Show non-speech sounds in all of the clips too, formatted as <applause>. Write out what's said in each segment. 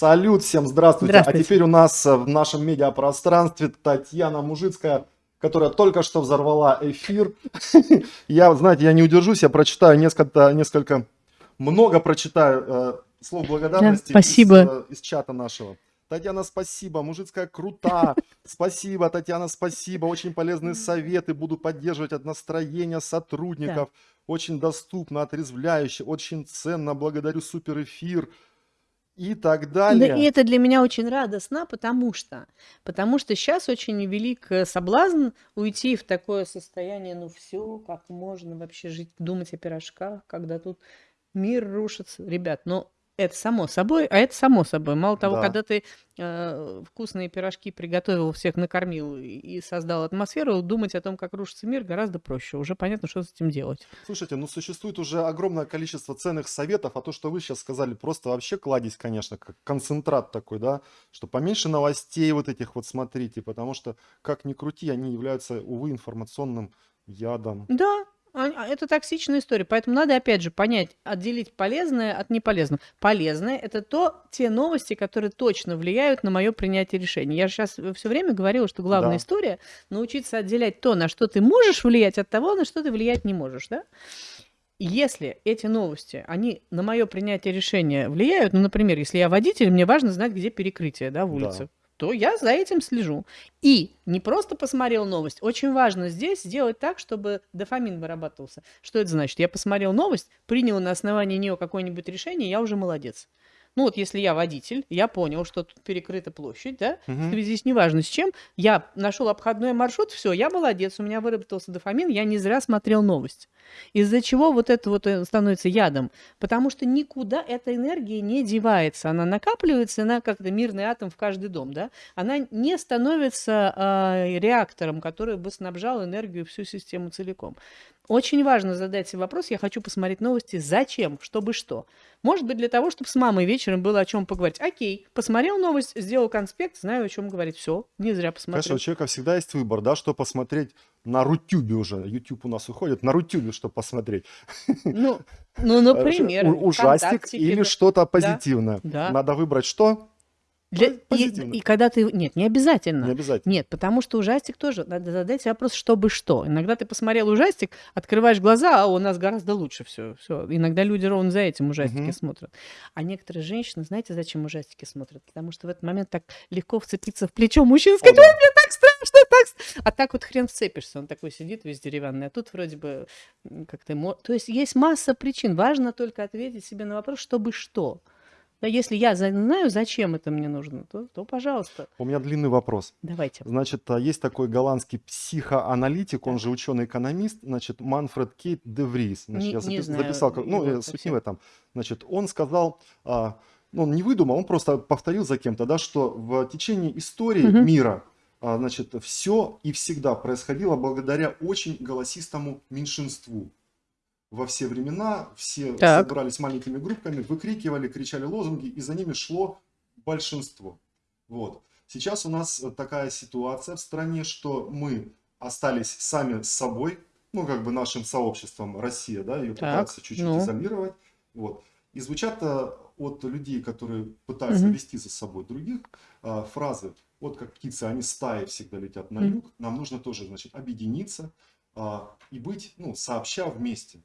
Салют всем, здравствуйте. А Здравствуйте. теперь у нас э, в нашем медиапространстве Татьяна Мужицкая, которая только что взорвала эфир. <laughs> Я, знаете, я не удержусь, я прочитаю несколько, несколько много прочитаю э, слов благодарности Да, спасибо. Из, э, из чата нашего. Татьяна, спасибо. Мужицкая крута. Спасибо, Татьяна, спасибо. Очень полезные советы. Буду поддерживать от настроения сотрудников. Очень доступно, отрезвляюще, очень ценно. Благодарю супер эфир. И так Да, далее. и это для меня очень радостно, потому что, потому что сейчас очень велик э, соблазн уйти в такое состояние, ну все, как можно вообще жить, думать о пирожках, когда тут мир рушится. Ребят, ну это само собой, а это само собой. Мало того, Да. когда ты э, вкусные пирожки приготовил, всех накормил и- создал атмосферу, думать о том, как рушится мир, гораздо проще. Уже понятно, что с этим делать. Слушайте, ну существует уже огромное количество ценных советов, а то, что вы сейчас сказали, просто вообще кладезь, конечно, как концентрат такой, да, что поменьше новостей вот этих вот смотрите, потому что, как ни крути, они являются, увы, информационным ядом. Да, а- а это токсичная история. Поэтому надо, опять же, понять, отделить полезное от неполезного. Полезное– это то, те новости, которые точно влияют на мое принятие решений. Я же сейчас все время говорила, что главная Да. история– научиться отделять то, на что ты можешь влиять, от того, на что ты влиять не можешь, да? Если эти новости, они на мое принятие решения влияют, ну, например, если я водитель, мне важно знать, где перекрытие, да, в Да. улице, то я за этим слежу. И не просто посмотрел новость. Очень важно здесь сделать так, чтобы дофамин вырабатывался. Что это значит? Я посмотрел новость, принял на основании нее какое-нибудь решение, я уже молодец. Ну вот если я водитель, я понял, что тут перекрыта площадь, да, в Мгм. связи с неважно с чем, я нашел обходной маршрут, все, я молодец, у меня выработался дофамин, я не зря смотрел новость. Из-за чего вот это вот э, становится ядом? Потому что никуда эта энергия не девается, она накапливается, она как-то мирный атом в каждый дом, да, она не становится а, реактором, который бы снабжал энергию всю систему целиком. Очень важно задать себе вопрос, я хочу посмотреть новости, зачем, чтобы что. Может быть, для того, чтобы с мамой вечером было о чем поговорить. Окей, посмотрел новость, сделал конспект, знаю, о чем говорить. Все, не зря Конечно, посмотрел. у человека всегда есть выбор, да, что посмотреть на Рутюбе уже. Ютуб у нас уходит, на Рутюбе что посмотреть. Ну, <laughs> ну, например, Ужастик или что-то позитивное. Надо выбрать что? Для- и, позитивно. и когда ты... Нет, не обязательно. Не обязательно. Нет, потому что ужастик тоже. Надо задать себе вопрос, чтобы что. Иногда ты посмотрел ужастик, открываешь глаза, а у нас гораздо лучше все. все. Иногда люди ровно за этим ужастики Мгм. смотрят. А некоторые женщины, знаете, зачем ужастики смотрят? Потому что в этот момент так легко вцепиться в плечо мужчины и сказать. «Ой, мне так страшно, так ст-». А так вот хрен вцепишься. Он такой сидит весь деревянный. А тут вроде бы как-то... То есть есть масса причин. Важно только ответить себе на вопрос, чтобы что. Да, если я знаю, зачем это мне нужно, то, то пожалуйста, У меня длинный вопрос. давайте. Значит, а, есть такой голландский психоаналитик, он же ученый-экономист, значит, Манфред Кейт де Врис. Значит, Не- я не запи- знаю записал, ну, э, суть не совсем. в этом. Значит, он сказал, а, ну, он не выдумал, он просто повторил за кем-то, да, что в течение истории Мгм. мира, а, значит, все и всегда происходило благодаря очень голосистому меньшинству. Во все времена все Так. собирались маленькими группками, выкрикивали, кричали лозунги, и за ними шло большинство. Вот. Сейчас у нас э, такая ситуация в стране, что мы остались сами с собой, ну, как бы нашим сообществом Россия, да, ее Так, пытаются чуть-чуть ну. изолировать. Вот. И звучат э, от людей, которые пытаются Мгм. вести за собой других, э, фразы, вот как птицы, они стаи всегда летят на юг, нам нужно тоже, значит, объединиться а, и быть, ну, сообща вместе.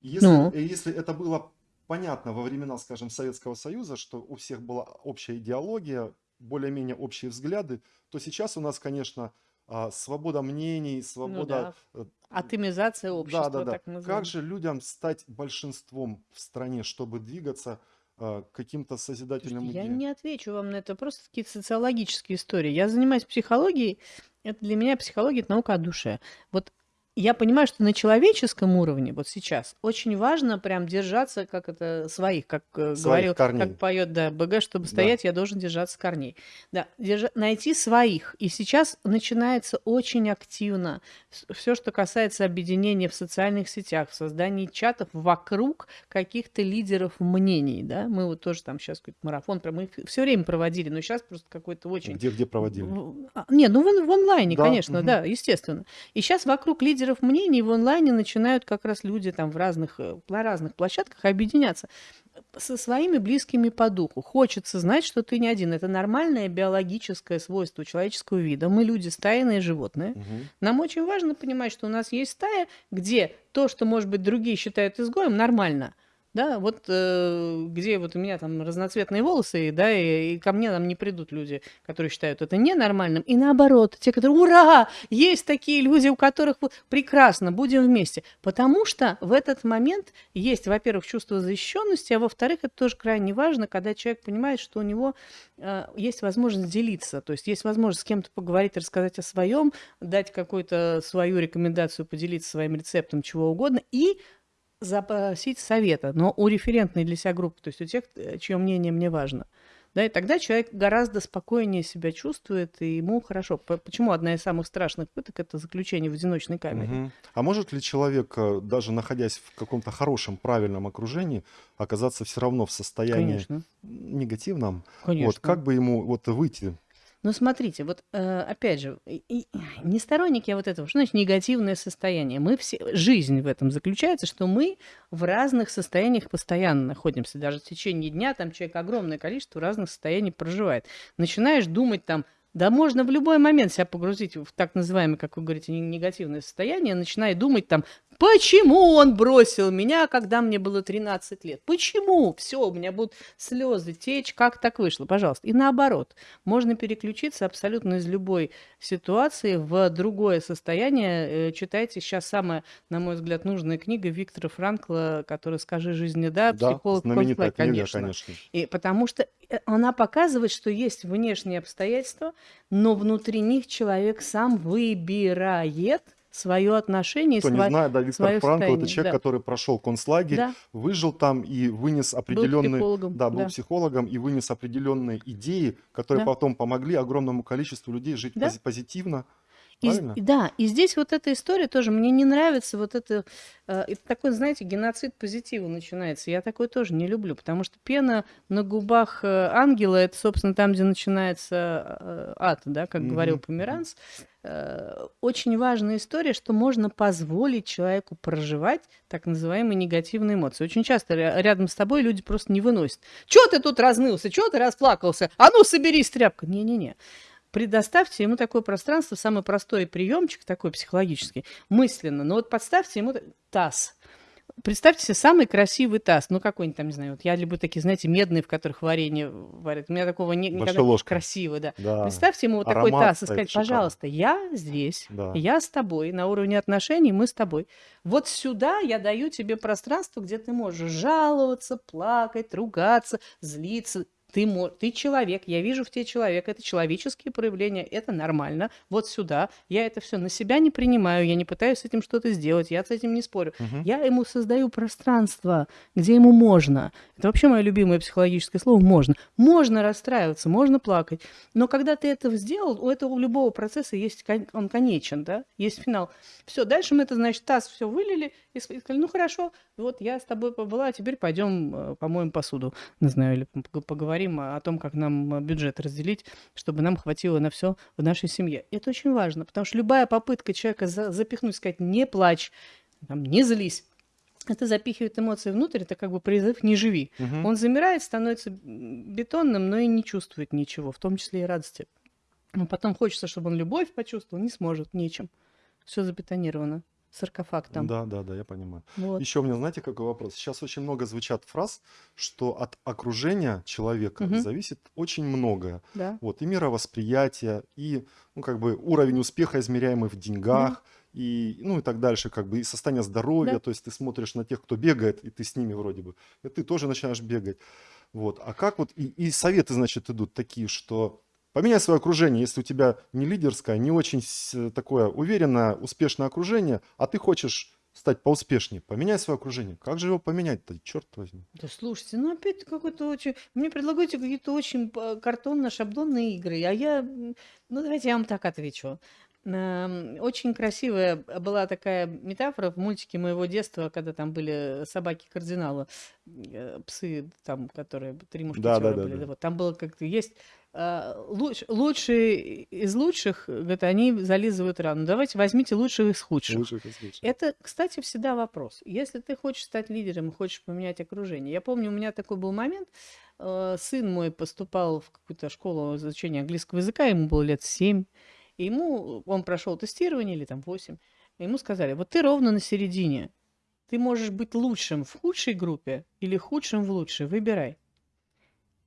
Если, Ну. и если это было понятно во времена, скажем, Советского Союза, что у всех была общая идеология, более-менее общие взгляды, то сейчас у нас, конечно, а, свобода мнений, свобода... э, Атомизация общества, да, да, да. так называемая. Как же людям стать большинством в стране, чтобы двигаться а, каким-то созидательным я идеям? не отвечу вам на это, просто какие-то социологические истории. Я занимаюсь психологией, это для меня психология это наука о душе. Вот я понимаю, что на человеческом уровне вот сейчас очень важно прям держаться, как это своих, как э, Своих говорил, корней. как поет да, БГ, чтобы Да. стоять, я должен держаться корней. Да, держа- найти своих. И сейчас начинается очень активно все, что касается объединения в социальных сетях, в создании чатов вокруг каких-то лидеров мнений, да. Мы вот тоже там сейчас какой-то марафон, мы все время проводили, но сейчас просто какой-то очень Где-где проводили? а, Не, ну в, в онлайне, Да, конечно, мгм. да, естественно. И сейчас вокруг лидеров мнений в онлайне начинают как раз люди там в разных, э, на разных площадках объединяться. со своими близкими по духу. Хочется знать, что ты не один. Это нормальное биологическое свойство человеческого вида. Мы люди стайные животные. Мгм. Нам очень важно понимать, что у нас есть стая, где то, что, может быть, другие считают изгоем, нормально. Да, вот э, где вот у меня там разноцветные волосы, да, и, и ко мне там не придут люди, которые считают это ненормальным. И наоборот, те, которые, ура, есть такие люди, у которых прекрасно, будем вместе. Потому что в этот момент есть, во-первых, чувство защищенности, а во-вторых, это тоже крайне важно, когда человек понимает, что у него э, есть возможность делиться, то есть есть возможность с кем-то поговорить, рассказать о своем, дать какую-то свою рекомендацию, поделиться своим рецептом, чего угодно, и запросить совета, но у референтной для себя группы, то есть у тех, э, чье мнение мне важно. Да, и тогда человек гораздо спокойнее себя чувствует, и ему хорошо. Почему одна из самых страшных пыток– это заключение в одиночной камере? Мгм. А может ли человек, э, даже находясь в каком-то хорошем, правильном окружении, оказаться все равно в состоянии Конечно, негативном? Вот конечно. как бы ему вот выйти? Ну, смотрите, вот э, опять же, не сторонник я вот этого, что значит негативное состояние. Мы все, жизнь в этом заключается, что мы в разных состояниях постоянно находимся. Даже в течение дня там человек огромное количество разных состояний проживает. Начинаешь думать там, да можно в любой момент себя погрузить в так называемое, как вы говорите, не- негативное состояние, начиная думать там, почему он бросил меня, когда мне было 13 лет? Почему? Все, у меня будут слезы течь, как так вышло? Пожалуйста. И наоборот, можно переключиться абсолютно из любой ситуации в другое состояние. Э, Читайте сейчас самая, на мой взгляд, нужная книга Виктора Франкла, которая «Скажи жизни да», Да, психолог книга, конечно. конечно. И потому что э, она показывает, что есть внешние обстоятельства, но внутри них человек сам выбирает свое отношение, и Кто не сва- знает, да, Виктор Франкл это человек, Да, который прошел концлагерь, да, выжил там и вынес был определенные, психологом, да, был да, психологом и вынес определенные идеи, которые да, потом помогли огромному количеству людей жить да. пози- позитивно, И, и да, и здесь вот эта история тоже, мне не нравится вот это, э, это такой, знаете, геноцид позитива начинается. Я такой тоже не люблю, потому что пена на губах э, ангела, это, собственно, там, где начинается э, ад, да, как говорил Мгм, мгм. Померанц. Э, Очень важная история, что можно позволить человеку проживать так называемые негативные эмоции. Очень часто ря- рядом с тобой люди просто не выносят. Чего ты тут разнылся? Чего ты расплакался? А ну, соберись, тряпка. Не-не-не предоставьте ему такое пространство, самый простой приемчик такой психологический, мысленно. Но вот подставьте ему таз. Представьте себе самый красивый таз, ну какой-нибудь там, не знаю, вот я люблю такие, знаете, медные, в которых варенье варят. У меня такого не, никогда ложкой. красиво, да. Да, Представьте ему вот такой аромат таз и сказать, пожалуйста, я здесь, Да. я с тобой, на уровне отношений мы с тобой. Вот сюда я даю тебе пространство, где ты можешь жаловаться, плакать, ругаться, злиться. Ты, ты человек, я вижу в тебе человека, это человеческие проявления, это нормально. Вот сюда. Я это все на себя не принимаю, я не пытаюсь с этим что-то сделать, я с этим не спорю. Мгм. Я ему создаю пространство, где ему можно. Это вообще мое любимое психологическое слово «можно». Можно расстраиваться, можно плакать. Но когда ты это сделал, у этого у любого процесса есть, он конечен, да, есть финал. Все, дальше мы это, значит, таз все вылили и сказали, ну хорошо, вот я с тобой побыла, а теперь пойдем э, помоем посуду, не знаю, или пог- поговорим о том, как нам э, бюджет разделить, чтобы нам хватило на все в нашей семье. И это очень важно, потому что любая попытка человека за- запихнуть, сказать, не плачь, там, не злись, это запихивает эмоции внутрь, это как бы призыв «не живи». Мгм. Он замирает, становится бетонным, но и не чувствует ничего, в том числе и радости. Но потом хочется, чтобы он любовь почувствовал, не сможет, нечем. Все забетонировано. Саркофаг там. Да, да, да, я понимаю. Вот. Еще у меня, знаете, какой вопрос? Сейчас очень много звучат фраз, что от окружения человека Мгм. зависит очень многое. Да. Вот, и мировосприятие, и, ну, как бы, уровень успеха, измеряемый в деньгах, и, ну, и так дальше, как бы, и состояние здоровья, Да. то есть ты смотришь на тех, кто бегает, и ты с ними вроде бы, и ты тоже начинаешь бегать. Вот, а как вот, и, и советы, значит, идут такие, что поменяй свое окружение, если у тебя не лидерское, не очень такое уверенное, успешное окружение, а ты хочешь стать поуспешнее, поменяй свое окружение. Как же его поменять-то, черт возьми? Да слушайте, ну опять какой-то очень... Мне предлагаете какие-то очень э, картонно-шаблонные игры, а я... Ну давайте я вам так отвечу. Очень красивая была такая метафора в мультике моего детства, когда там были собаки-кардинала, э, псы там, которые три мушкетера да, да, были. да, да. Вот там было как-то есть а, луч- лучшие из лучших, говорит, они зализывают рану. Давайте возьмите лучших из худших. Лучших из лучших. Это, кстати, всегда вопрос. Если ты хочешь стать лидером и хочешь поменять окружение. Я помню, у меня такой был момент. э, Сын мой поступал в какую-то школу изучения английского языка, ему было лет семь. И ему, он прошел тестирование, или там восемь. и Ему сказали, вот ты ровно на середине. Ты можешь быть лучшим в худшей группе или худшим в лучшей. Выбирай.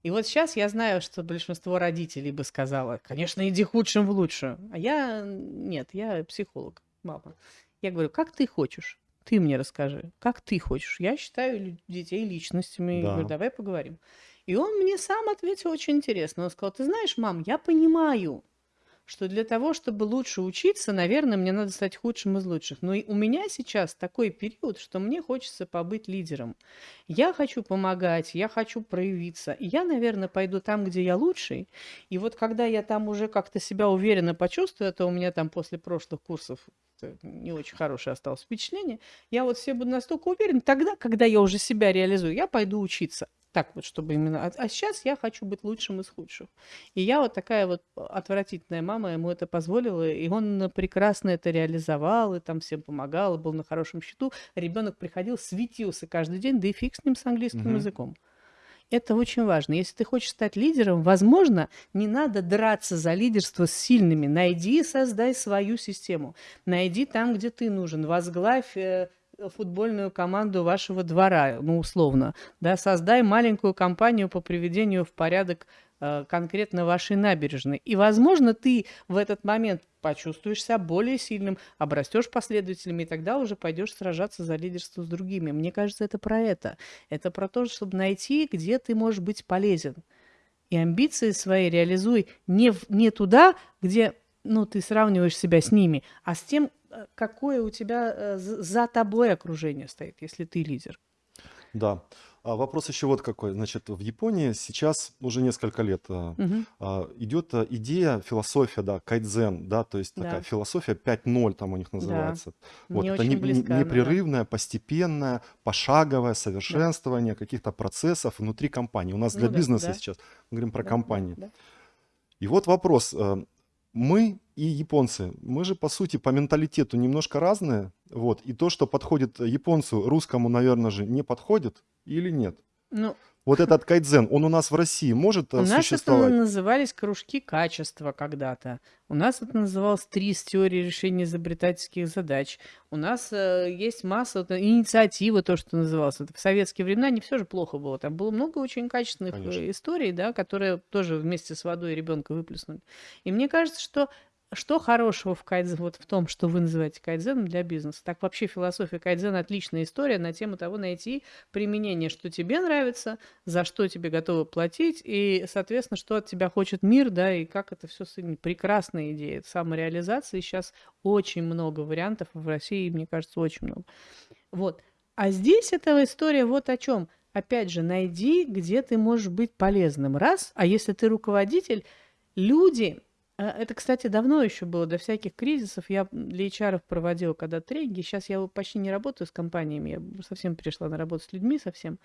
И вот сейчас я знаю, что большинство родителей бы сказала, конечно, иди худшим в лучшую. А я нет, я психолог, мама. Я говорю, как ты хочешь? Ты мне расскажи, как ты хочешь? Я считаю детей личностями. Я говорю, Да. давай поговорим. И он мне сам ответил очень интересно. Он сказал, ты знаешь, мам, я понимаю, что для того, чтобы лучше учиться, наверное, мне надо стать худшим из лучших. Но и у меня сейчас такой период, что мне хочется побыть лидером. Я хочу помогать, я хочу проявиться. Я, наверное, пойду там, где я лучший. И вот когда я там уже как-то себя уверенно почувствую, это у меня там после прошлых курсов э, не очень хорошее осталось впечатление, я вот все буду настолько уверен, тогда, когда я уже себя реализую, я пойду учиться. Так вот, чтобы именно... А, а сейчас я хочу быть лучшим из худших. И я вот такая вот отвратительная мама ему это позволила, и он прекрасно это реализовал, и там всем помогал, и был на хорошем счету. Ребенок приходил, светился каждый день, да и фиг с ним с английским Мгм. языком. Это очень важно. Если ты хочешь стать лидером, возможно, не надо драться за лидерство с сильными. Найди и создай свою систему. Найди там, где ты нужен. Возглавь э, футбольную команду вашего двора, ну, условно. Да, создай маленькую компанию по приведению в порядок э, конкретно вашей набережной. И, возможно, ты в этот момент почувствуешь себя более сильным, обрастешь последователями, и тогда уже пойдешь сражаться за лидерство с другими. Мне кажется, это про это. Это про то, чтобы найти, где ты можешь быть полезен. И амбиции свои реализуй не, в- не туда, где ну, ты сравниваешь себя с ними, а с тем, какое у тебя э, за тобой окружение стоит, если ты лидер. Да. А вопрос еще вот какой. Значит, в Японии сейчас уже несколько лет Мгм. а, идет идея, философия, да, кайдзен, да, то есть такая Да. философия 5.0 там у них называется. Вот Мне это не- близко она, да. непрерывное, постепенное, пошаговое совершенствование каких-то процессов внутри компании. У нас для Ну да, бизнеса да. сейчас, мы говорим про Да, да, компании. да. И вот вопрос. Мы и японцы, мы же по сути по менталитету немножко разные. Вот. И то, что подходит японцу, русскому, наверное же, не подходит или нет? Ну, Вот этот кайдзен, он у нас в России может э, у нас это существовать? назывались кружки качества когда-то. У нас это называлось ТРИС, теория решения изобретательских задач. У нас э, есть масса вот, инициативы, то, что называлось. В советские времена не все же плохо было. Там было много очень качественных э, Конечно. историй, да, которые тоже вместе с водой ребенка выплеснули. И мне кажется, что что хорошего в кайдзен, вот в том, что вы называете кайдзеном для бизнеса? Так вообще философия кайдзена отличная история на тему того найти применение, что тебе нравится, за что тебе готовы платить, и, соответственно, что от тебя хочет мир, да, и как это все соединить. Прекрасная идея самореализации. Сейчас очень много вариантов в России, мне кажется, очень много. Вот. А здесь эта история вот о чем. Опять же, найди, где ты можешь быть полезным. Раз, а если ты руководитель, люди, э, это, кстати, давно еще было, до всяких кризисов. Я для HR проводила когда тренинги. Сейчас я почти не работаю с компаниями, я совсем перешла на работу с людьми совсем.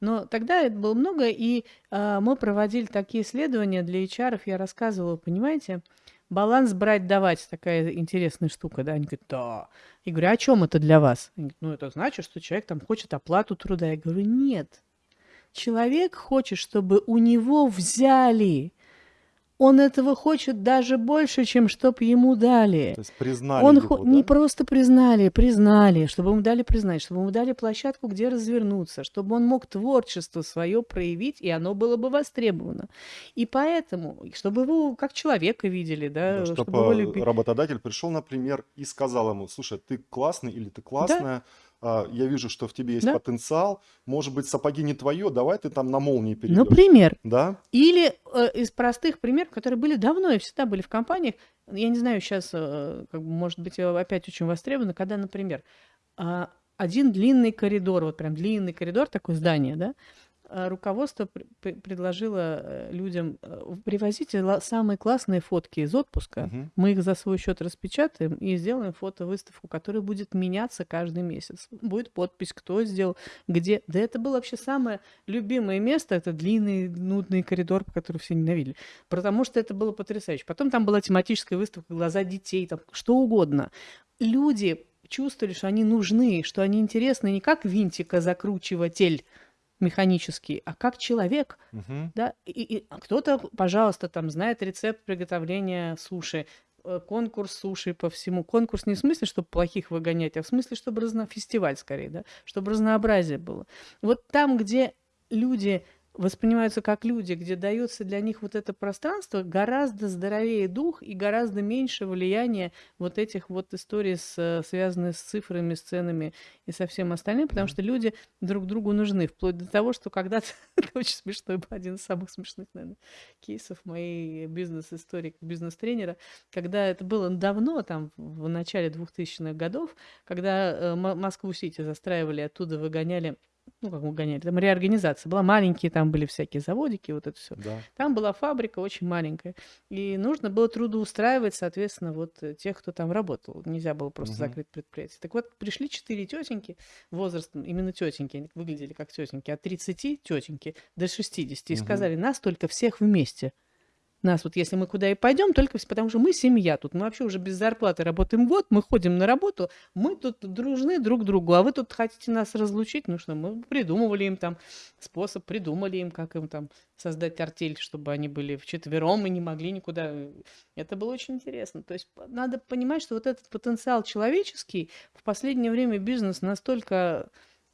Но тогда это было много, и а, мы проводили такие исследования для HR, я рассказывала, понимаете, баланс брать-давать, такая интересная штука, да, они говорят, да. Я говорю, а о чем это для вас? Они говорят, ну, это значит, что человек там хочет оплату труда. Я говорю, нет. Человек хочет, чтобы у него взяли. Он этого хочет даже больше, чем чтоб ему дали. То есть признали Он его, хо- не да? просто признали, признали, чтобы ему дали признать, чтобы ему дали площадку, где развернуться, чтобы он мог творчество свое проявить, и оно было бы востребовано. И поэтому, чтобы его как человека видели, да, Да, чтобы чтобы его любили. работодатель пришел, например, и сказал ему, слушай, ты классный или ты классная, а, я вижу, что в тебе есть Да. потенциал, может быть, сапоги не твое, давай ты там на молнии перейдешь. Например, Да? Или э, из простых примеров, которые были давно и всегда были в компаниях, я не знаю, сейчас, э, как бы, может быть, э, опять очень востребовано, когда, например, а, один длинный коридор, вот прям длинный коридор, такое здание, да, э, руководство предложило э, людям, привозите самые классные фотки из отпуска, угу. мы их за свой счет распечатаем и сделаем фотовыставку, которая будет меняться каждый месяц. Будет подпись, кто сделал, где. Да это было вообще самое любимое место, это длинный, нудный коридор, который все ненавидели, потому что это было потрясающе. Потом там была тематическая выставка «Глаза детей», там что угодно. Люди чувствовали, что они нужны, что они интересны не как винтика закручиватель механический, а как человек, угу. да, и, и кто-то, пожалуйста, там знает рецепт приготовления суши, э, конкурс суши по всему. Конкурс не в смысле, чтобы плохих выгонять, а в смысле, чтобы разно... фестиваль скорее, да, чтобы разнообразие было. Вот там, где люди воспринимаются как люди, где дается для них вот это пространство, гораздо здоровее дух и гораздо меньше влияния вот этих вот историй, с, связанных с цифрами, с ценами и со всем остальным, потому что люди друг другу нужны, вплоть до того, что когда-то, <laughs> это очень смешной, один из самых смешных, наверное, кейсов моей бизнес-истории, бизнес-тренера, когда это было давно, там, в начале 2000-х годов, когда э, Москву-Сити застраивали, оттуда выгоняли ну, как мы гоняли, там реорганизация была, маленькие там были всякие заводики, вот это все. Да. Там была фабрика очень маленькая, и нужно было трудоустраивать, соответственно, вот э, тех, кто там работал. Нельзя было просто угу. закрыть предприятие. Так вот, пришли четыре тетеньки, возрастом, именно тетеньки, они выглядели как тетеньки, от 30 тетеньки до 60, и угу. сказали, нас только всех вместе – нас вот, если мы куда и пойдем, только потому что мы семья тут. Мы вообще уже без зарплаты работаем год, мы ходим на работу, мы тут дружны друг другу, а вы тут хотите нас разлучить? Ну что, мы придумывали им там способ, придумали им, как им там создать артель, чтобы они были вчетвером и не могли никуда. Это было очень интересно. То есть надо понимать, что вот этот потенциал человеческий в последнее время бизнес настолько,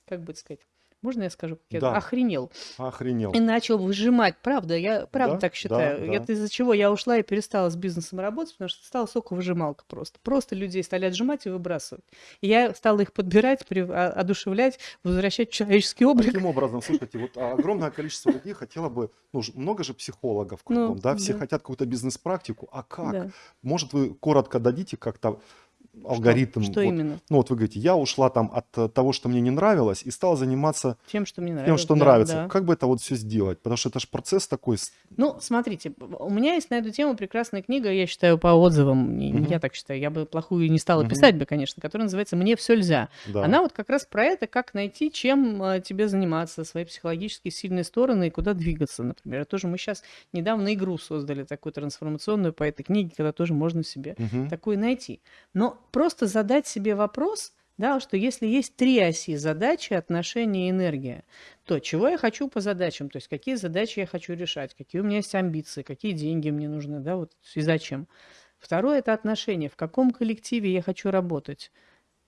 как бы сказать, можно я скажу, я Да, охренел. охренел. И начал выжимать. Правда, я правда Да, так да, считаю. да. Это из-за чего я ушла и перестала с бизнесом работать, потому что стала соковыжималка просто. Просто людей стали отжимать и выбрасывать. И я стала их подбирать, при- а- одушевлять, возвращать в человеческий облик. Таким образом, слушайте, вот огромное количество людей хотело бы, ну, много же психологов Ну, кругом, да, все да, хотят какую-то бизнес-практику, а как? да. Может, вы коротко дадите как-то? Алгоритм, Что вот, именно? ну, вот вы говорите, я ушла там от э, того, что мне не нравилось, и стала заниматься Тем, что мне тем, нравилось. что Да, нравится. да. Как бы это вот все сделать? Потому что это же процесс такой. Ну, смотрите, у меня есть на эту тему прекрасная книга, я считаю, по отзывам, Мгм. я так считаю, я бы плохую не стала Мгм. писать бы, конечно, которая называется «Мне все нельзя». Да. Она вот как раз про это, как найти, чем э, тебе заниматься, свои психологически сильные стороны и куда двигаться, например. Тоже мы сейчас недавно игру создали, такую трансформационную по этой книге, когда тоже можно себе Мгм. такую найти. Но просто задать себе вопрос, да, что если есть три оси задачи, отношения и энергия, то чего я хочу по задачам, то есть какие задачи я хочу решать, какие у меня есть амбиции, какие деньги мне нужны, да, вот и зачем. Второе– это отношения, в каком коллективе я хочу работать.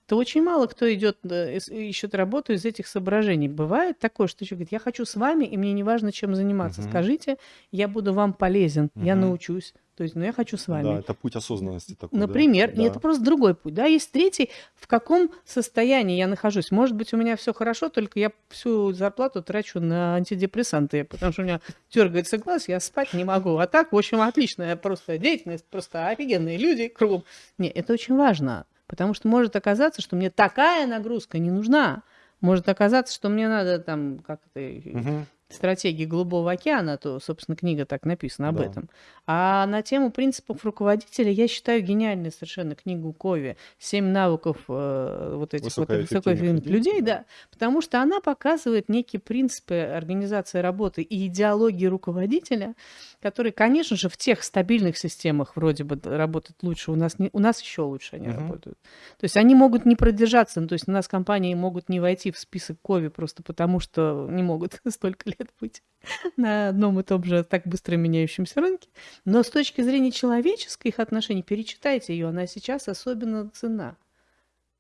То очень мало кто идет, э, ищет работу из этих соображений. Бывает такое, что человек говорит, я хочу с вами, и мне не важно, чем заниматься. Мгм. Я я буду вам полезен, я Мгм. научусь. То есть, ну, я хочу с вами. Да, это путь осознанности такой, да? Например, Да. это просто другой путь. Да, есть третий, в каком состоянии я нахожусь. Может быть, у меня все хорошо, только я всю зарплату трачу на антидепрессанты, потому что у меня дергается глаз, я спать не могу. А так, в общем, отличная просто деятельность, просто офигенные люди кругом. Не, это очень важно, потому что может оказаться, что мне такая нагрузка не нужна. Может оказаться, что мне надо там как-то Мгм. Стратегии Голубого океана, то, собственно, книга так написана об Да. этом. А на тему принципов руководителя я считаю гениальной совершенно книгу Кови «Семь навыков э, вот этих вот Высокоэффективных людей, людей», да. да, потому что она показывает некие принципы организации работы и идеологии руководителя, которые, конечно же, в тех стабильных системах вроде бы работают лучше, у нас, не, у нас еще лучше они Мгм. работают. То есть они могут не продержаться, ну, то есть у нас компании могут не войти в список Кови просто потому, что не могут <laughs> столько лет быть <laughs> на одном и том же так быстро меняющемся рынке. Но с точки зрения человеческих отношений, перечитайте ее, она сейчас особенно цена.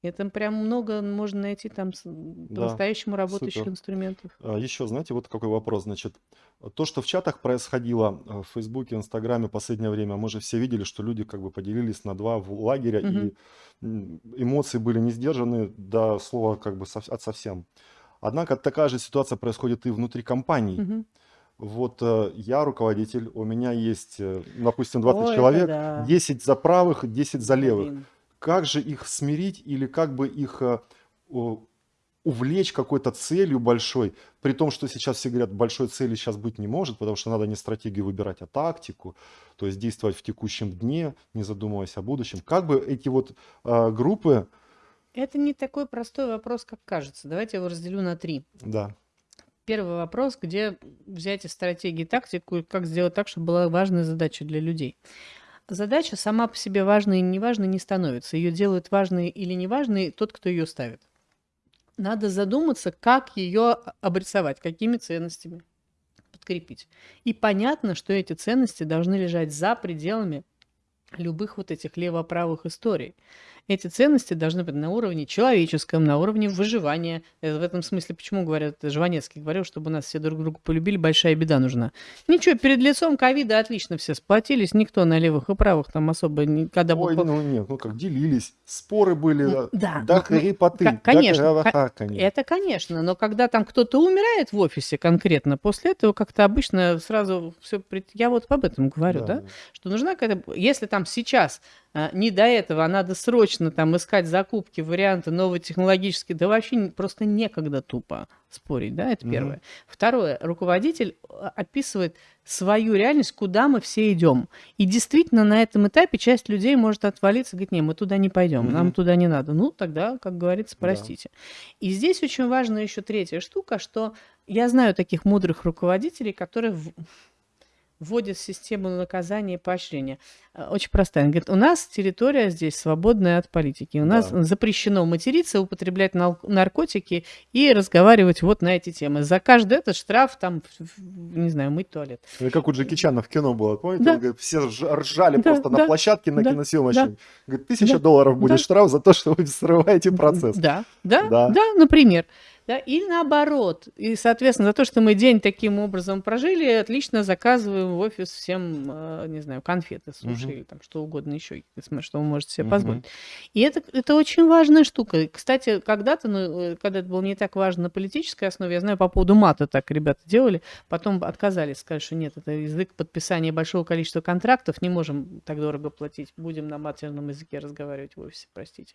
Это прям много можно найти там по-настоящему работающих супер. инструментов. А, Еще, знаете, вот какой вопрос, значит, то, что в чатах происходило э, в Фейсбуке, Инстаграме последнее время, мы же все видели, что люди как бы поделились на два в- лагеря, Мгм. и эмоции были не сдержаны до слова как бы от совсем. Однако такая же ситуация происходит и внутри компаний. Мгм. Вот э, я руководитель, у меня есть, э, допустим, 20 О, это человек, да. 10 за правых, 10 за левых. Блин. Как же их смирить или как бы их э, увлечь какой-то целью большой, при том, что сейчас все говорят, большой цели сейчас быть не может, потому что надо не стратегию выбирать, а тактику, то есть действовать в текущем дне, не задумываясь о будущем. Как бы эти вот э, группы... Это не такой простой вопрос, как кажется. Давайте я его разделю на три. Да. Первый вопрос, где взять из стратегии тактику и как сделать так, чтобы была важная задача для людей. Задача сама по себе важной и неважной не становится. Ее делают важной или неважной тот, кто ее ставит. Надо задуматься, как ее обрисовать, какими ценностями подкрепить. И понятно, что эти ценности должны лежать за пределами любых вот этих лево-правых историй эти ценности должны быть на уровне человеческом, на уровне выживания. Э, в этом смысле, почему говорят, Жванецкий говорил, чтобы нас все друг друга полюбили, большая беда нужна. Ничего, перед лицом ковида отлично все сплотились, никто на левых и правых там особо никогда... Ой, был... ну нет, ну как, делились, споры были, ну, да, да, ну, хрипоты, конечно, да. Это конечно, но когда там кто-то умирает в офисе конкретно, после этого как-то обычно сразу все... Я вот об этом говорю, да, да? что нужна какая-то... Если там сейчас а, не до этого, а надо срочно там искать закупки, варианты новые технологические, да вообще просто некогда тупо спорить, да, это первое. Mm-hmm. Второе, руководитель а, описывает свою реальность, куда мы все идем. И действительно на этом этапе часть людей может отвалиться, говорит, не, мы туда не пойдем, mm-hmm. нам туда не надо. Ну, тогда, как говорится, простите. Да. И здесь очень важна еще третья штука, что я знаю таких мудрых руководителей, которые вводит систему наказания и поощрения. Э, очень простая. Он говорит, у нас территория здесь свободная от политики. У нас да. запрещено материться, употреблять наркотики и разговаривать вот на эти темы. За каждый этот штраф там, не знаю, мыть туалет. Это как у Джеки Чана в кино было, помните? Да. Он говорит, все ржали да, просто да, на площадке на да, киносъемочной. Да. Говорит, тысяча да, долларов будет да. штраф за то, что вы <laughs> срываете процесс. Да, да, да, да например да, или наоборот. И, соответственно, за то, что мы день таким образом прожили, отлично заказываем в офис всем, э, не знаю, конфеты, суши, угу. или там что угодно еще, что вы можете себе угу. позволить. И это, это очень важная штука. Кстати, когда-то, ну, э, когда это было не так важно на политической основе, я знаю, по поводу мата так ребята делали, потом отказались, сказали, что нет, это язык подписания большого количества контрактов, не можем так дорого платить, будем на матерном языке разговаривать в офисе, простите.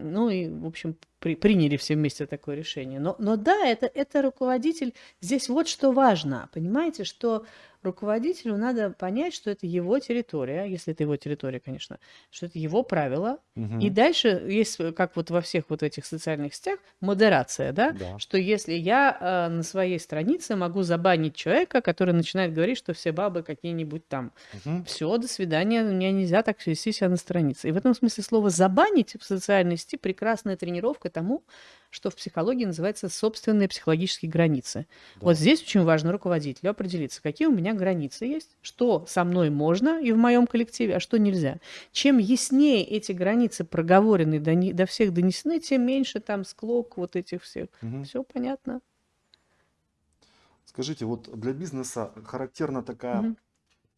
Ну и, в общем, при, приняли все вместе такое решение. Но, но да, это, это руководитель. Здесь вот что важно. Понимаете, что руководителю надо понять, что это его территория, если это его территория, конечно, что это его правила. Угу. И дальше есть, как вот во всех вот этих социальных сетях, модерация, да, да. что если я э, на своей странице могу забанить человека, который начинает говорить, что все бабы какие-нибудь там, угу. все, до свидания, мне нельзя так вести себя на странице. И в этом смысле слово забанить в социальной сети прекрасная тренировка тому, что в психологии называется собственные психологические границы. Да. Вот здесь очень важно руководителю определиться, какие у меня границы есть, что со мной можно и в моем коллективе, а что нельзя. Чем яснее эти границы проговорены, до, не, до всех донесены, тем меньше там склок вот этих всех. Угу. Все понятно. Скажите, вот для бизнеса характерна такая, угу.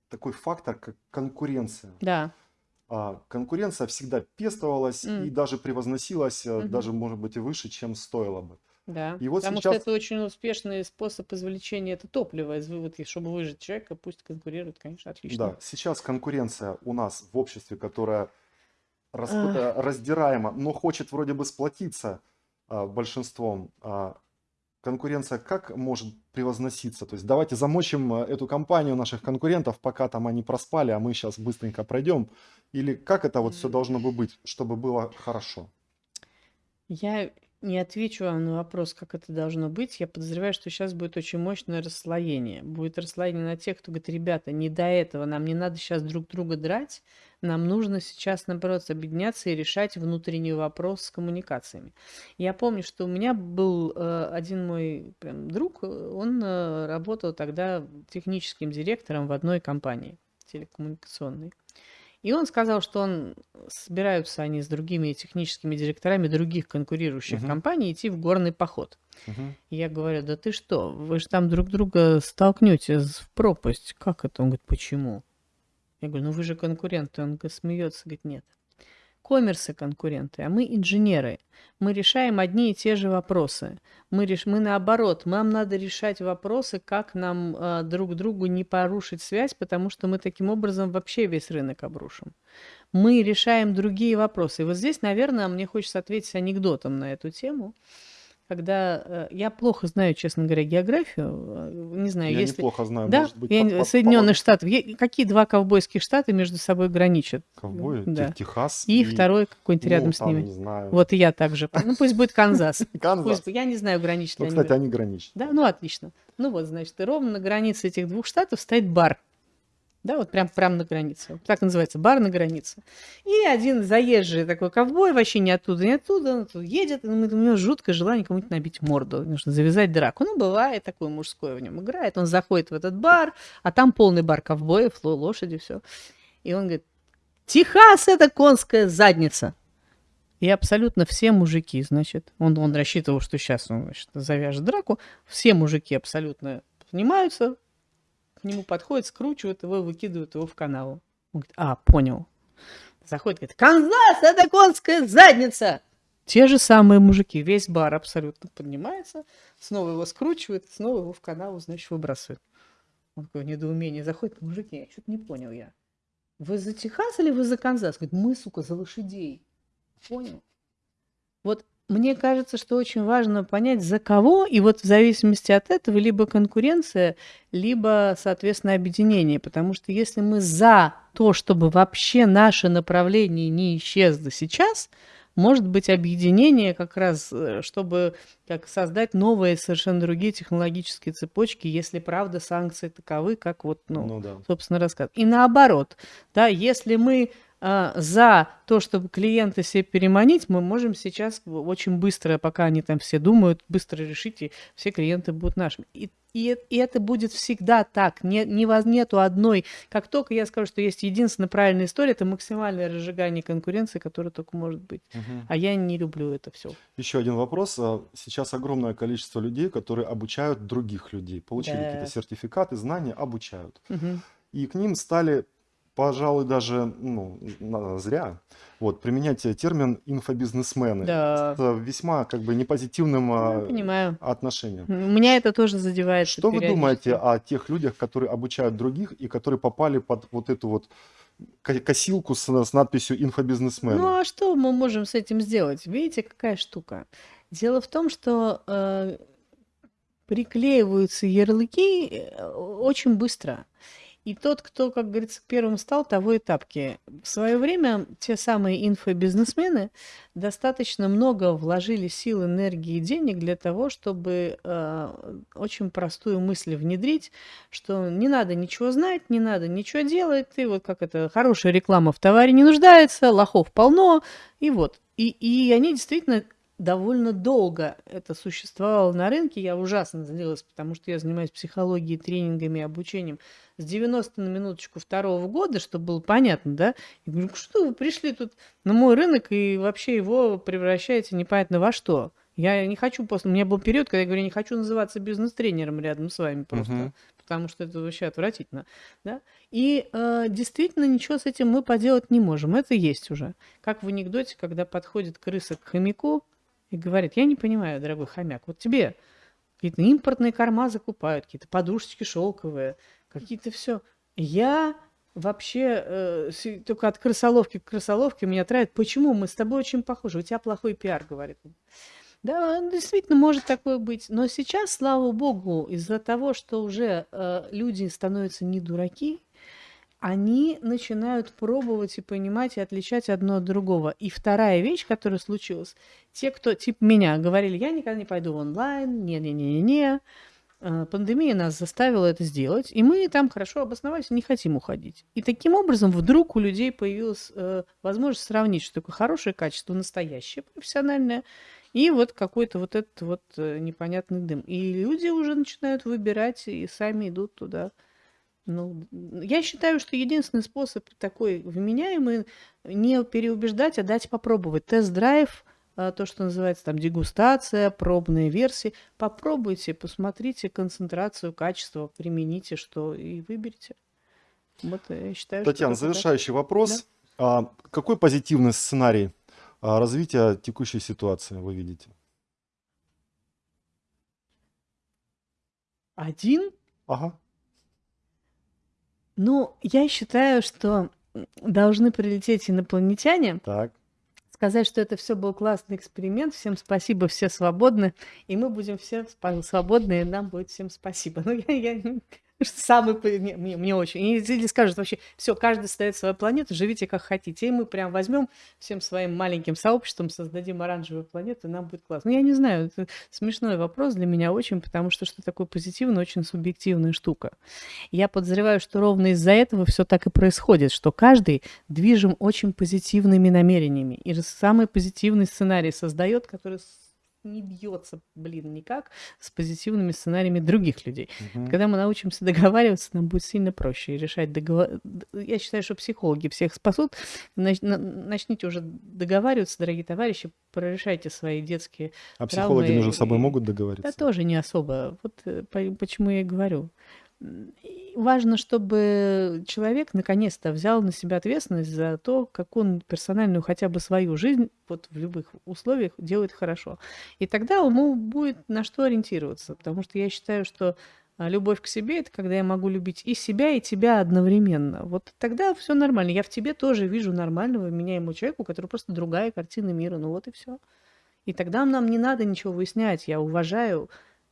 такой фактор, как конкуренция. Да. А, конкуренция всегда пестовалась mm. и даже превозносилась, mm-hmm. даже, может быть, и выше, чем стоило бы. Да, и вот потому сейчас... что это очень успешный способ извлечения это топлива из выводки, чтобы выжить человека, пусть конкурирует, конечно, отлично. Да, сейчас конкуренция у нас в обществе, которая рас... раздираема, но хочет вроде бы сплотиться а, большинством. А, конкуренция как может превозноситься? То есть давайте замочим э, эту компанию наших конкурентов, пока там они проспали, а мы сейчас быстренько пройдем. Или как это вот все должно бы быть, чтобы было хорошо? Я не отвечу вам на вопрос, как это должно быть. Я подозреваю, что сейчас будет очень мощное расслоение. Будет расслоение на тех, кто говорит, ребята, не до этого, нам не надо сейчас друг друга драть, нам нужно сейчас, наоборот, объединяться и решать внутренний вопрос с коммуникациями. Я помню, что у меня был э, один мой прям, друг, он э, работал тогда техническим директором в одной компании телекоммуникационной. И он сказал, что он собираются они с другими техническими директорами других конкурирующих uh-huh. компаний идти в горный поход. Uh-huh. Я говорю, да ты что, вы же там друг друга столкнете в пропасть. Как это? Он говорит, почему? Я говорю, ну вы же конкуренты. Он смеется, говорит, нет коммерсы конкуренты, а мы инженеры. Мы решаем одни и те же вопросы. Мы, реш... мы наоборот, нам надо решать вопросы, как нам э, друг другу не порушить связь, потому что мы таким образом вообще весь рынок обрушим. Мы решаем другие вопросы. Вот здесь, наверное, мне хочется ответить анекдотом на эту тему. Когда э, я плохо знаю, честно говоря, географию, э, не знаю, Я если неплохо знаю, да, может быть, я по- не- по- Соединенных помогу. Штатов, Е- какие два ковбойских штата между собой граничат? Ковбои, Да. Тех- Техас И второй какой-нибудь ну, рядом с ними. не знаю. Вот и я также. Ну пусть будет Канзас. <laughs> Канзас. Пусть, я не знаю, граничат Ну, кстати, они граничат. Да, ну отлично. Ну вот, значит, и ровно на границе этих двух штатов стоит бар. Да, вот прям, прям на границе. Вот Так называется, бар на границе. И один заезжий такой ковбой, вообще не оттуда, не оттуда, он тут едет, и у него жуткое желание кому-нибудь набить морду, нужно завязать драку. Ну, бывает такое мужское в нем играет. Он заходит в этот бар, а там полный бар ковбоев, ло- лошади, все. И он говорит, Техас – это конская задница. И абсолютно все мужики, значит, он, он рассчитывал, что сейчас он значит, завяжет драку, все мужики абсолютно снимаются, к нему подходят, скручивают его, выкидывают его в канаву. Он говорит, а, понял. Заходит, говорит, Канзас, это конская задница! Те же самые мужики, весь бар абсолютно поднимается, снова его скручивает, снова его в канаву, значит, выбрасывает. Он такое недоумение заходит, мужики, я что-то не понял я. Вы за Техас или вы за Канзас? Говорит, мы, сука, за лошадей. Понял? Вот мне кажется, что очень важно понять, за кого, и вот в зависимости от этого либо конкуренция, либо, соответственно, объединение. Потому что если мы за то, чтобы вообще наше направление не исчезло сейчас, может быть объединение как раз, э, чтобы как создать новые совершенно другие технологические цепочки, если правда санкции таковы, как вот, ну, Ну да. собственно, рассказ. И наоборот, да, если мы за то, чтобы клиента себе переманить, мы можем сейчас очень быстро, пока они там все думают, быстро решить, и все клиенты будут нашими. И, и, и это будет всегда так. Не, не нету одной. Как только я скажу, что есть единственная правильная история, это максимальное разжигание конкуренции, которое только может быть. Мгм. А я не люблю это все. Еще один вопрос. А, Сейчас огромное количество людей, которые обучают других людей. Получили Да. какие-то сертификаты, знания, обучают. И к ним стали, пожалуй, даже ну, зря, вот, применять э, термин инфобизнесмены Да. с весьма как бы непозитивным а, понимаю. отношением. Меня это тоже задевает. Что вы думаете о тех людях, которые обучают других и которые попали под вот эту вот ко- косилку с, с надписью инфобизнесмены? Ну а что мы можем с этим сделать? Видите, какая штука? Дело в том, что э, приклеиваются ярлыки э, очень быстро. И тот, кто, как говорится, первым стал, того и тапки. В свое время те самые инфобизнесмены достаточно много вложили сил, энергии и денег для того, чтобы э, очень простую мысль внедрить, что не надо ничего знать, не надо ничего делать, ты вот как это, хорошая реклама в товаре не нуждается, лохов полно, и вот. И, и они действительно довольно долго это существовало на рынке. Я ужасно злилась, потому что я занимаюсь психологией, тренингами, обучением с 90 на минуточку второго года, чтобы было понятно, да? Я говорю, что вы пришли тут на мой рынок и вообще его превращаете непонятно во что? Я не хочу после... У меня был период, когда я говорю, я не хочу называться бизнес-тренером рядом с вами просто, Мгм. потому что это вообще отвратительно, да? И э, действительно ничего с этим мы поделать не можем. Это есть уже. Как в анекдоте, когда подходит крыса к хомяку и говорит, я не понимаю, дорогой хомяк, вот тебе какие-то импортные корма закупают, какие-то подушечки шелковые, какие-то все. Я вообще э, только от крысоловки к крысоловке меня травят. Почему? Мы с тобой очень похожи. У тебя плохой пиар, говорит. Да, действительно, может такое быть. Но сейчас, слава богу, из-за того, что уже э, люди становятся не дураки, они начинают пробовать и понимать и отличать одно от другого. И вторая вещь, которая случилась, те, кто типа меня говорили, я никогда не пойду в онлайн, не-не-не-не, э, пандемия нас заставила это сделать, и мы там хорошо обосновались, не хотим уходить. И таким образом вдруг у людей появилась э, возможность сравнить, что такое хорошее качество, настоящее, профессиональное, и вот какой-то вот этот вот э, непонятный дым. И люди уже начинают выбирать и сами идут туда. Ну, я считаю, что единственный способ такой вменяемый не переубеждать, а дать попробовать. Тест-драйв, а, то, что называется там дегустация, пробные версии. Попробуйте, посмотрите концентрацию, качество, примените что и выберите. Вот э, я считаю, что Татьяна, как-то так. завершающий вопрос. А, какой позитивный сценарий а, развития текущей ситуации вы видите? Один Ага. Ну, я считаю, что должны прилететь инопланетяне Так. сказать, что это все был классный эксперимент. Всем спасибо, все свободны. И мы будем все свободны, и нам будет всем спасибо. <laughs> Ну, я, я Самый, мне, мне, очень. Или скажут вообще, все, каждый ставит свою планету, живите как хотите. И мы прям возьмем всем своим маленьким сообществом, создадим оранжевую планету, и нам будет классно. Ну, я не знаю, это смешной вопрос для меня очень, потому что что такое позитивное, очень субъективная штука. Я подозреваю, что ровно из-за этого все так и происходит, что каждый движим очень позитивными намерениями. И самый позитивный сценарий создает, который не бьется, блин, никак с позитивными сценариями других людей. Угу. Когда мы научимся договариваться, нам будет сильно проще решать договор. Я считаю, что психологи всех спасут. Начните уже договариваться, дорогие товарищи, прорешайте свои детские А травмы. психологи между собой могут договориться? Да тоже не особо. Вот э, почему я и говорю важно, чтобы человек наконец-то взял на себя ответственность за то, как он персональную хотя бы свою жизнь вот в любых условиях делает хорошо. И тогда ему будет на что ориентироваться, потому что я считаю, что а, любовь к себе это когда я могу любить и себя, и тебя одновременно. Вот тогда все нормально. Я в тебе тоже вижу нормального, меняемого человека, у которого просто другая картина мира. Ну вот и все. И тогда нам не надо ничего выяснять. Я уважаю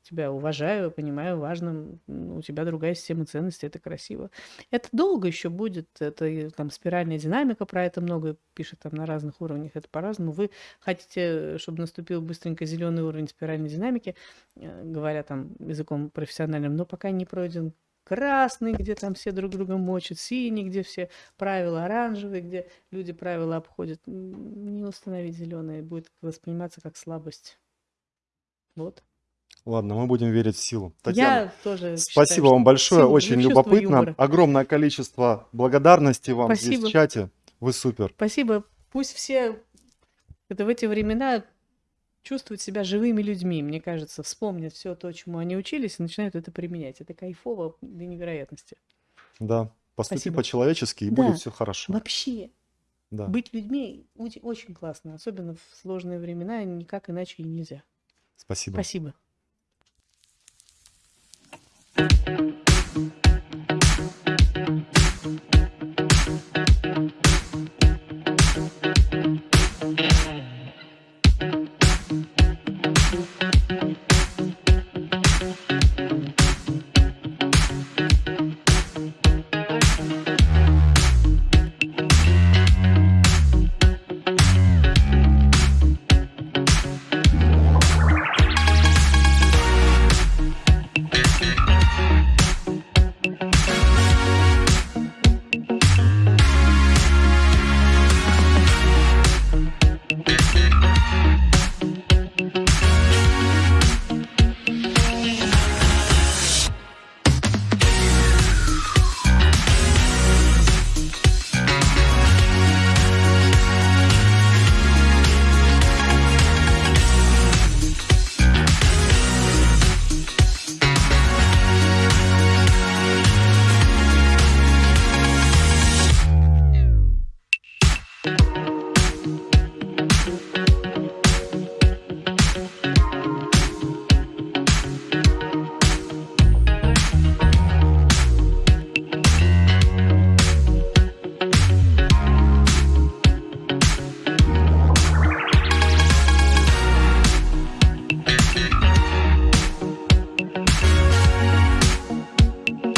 тебя уважаю, понимаю, важно, у тебя другая система ценностей, это красиво. Это долго еще будет, это там спиральная динамика, про это много пишет там на разных уровнях, это по-разному. Вы хотите, чтобы наступил быстренько зеленый уровень спиральной динамики, э, говоря там языком профессиональным, но пока не пройден красный, где там все друг друга мочат, синий, где все правила оранжевые, где люди правила обходят. Не установить зеленое будет восприниматься как слабость. Вот. Ладно, мы будем верить в силу. Татьяна, Я тоже спасибо считаю, вам большое, очень любопытно. юмора. Огромное количество благодарности вам здесь Спасибо. в чате. Вы супер. Спасибо. Пусть все это в эти времена чувствуют себя живыми людьми, мне кажется, вспомнят все то, чему они учились, и начинают это применять. Это кайфово до невероятности. Да, поступи Спасибо. по-человечески, и Да. будет все хорошо. Вообще, Да. быть людьми очень классно, особенно в сложные времена, никак иначе и нельзя. Спасибо. Спасибо. Thank you.